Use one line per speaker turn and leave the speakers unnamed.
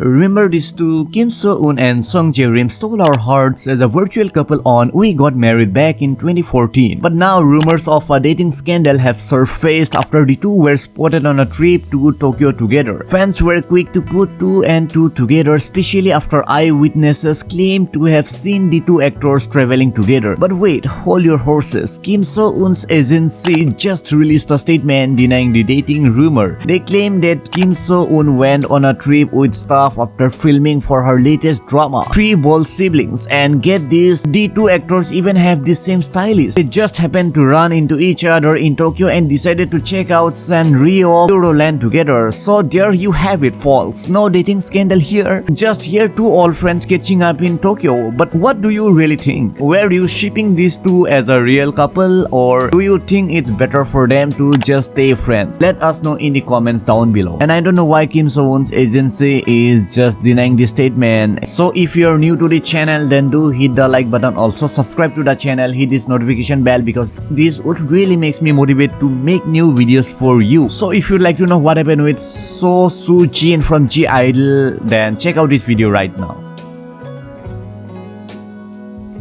Remember these two, Kim So-eun and Song Jae-rim stole our hearts as a virtual couple on We Got Married back in 2014. But now rumors of a dating scandal have surfaced after the two were spotted on a trip to Tokyo together. Fans were quick to put two and two together especially after eyewitnesses claimed to have seen the two actors traveling together. But wait, hold your horses. Kim So-eun's agency just released a statement denying the dating rumor. They claim that Kim So-eun went on a trip with staff after filming for her latest drama, Three Bold Siblings. And get this, the two actors even have the same stylist. They just happened to run into each other in Tokyo and decided to check out Sanrio Puroland together. So there you have it, false. No dating scandal here. Just here two old friends catching up in Tokyo. But what do you really think? Were you shipping these two as a real couple or do you think it's better for them to just stay friends? Let us know in the comments down below. And I don't know why Kim So-eun's agency is just denying this statement. So if you're new to the channel then do hit the like button. Also subscribe to the channel, hit this notification bell because this would really makes me motivate to make new videos for you. So if you'd like to know what happened with Seo Soo-jin from (G)I-DLE then check out this video right now.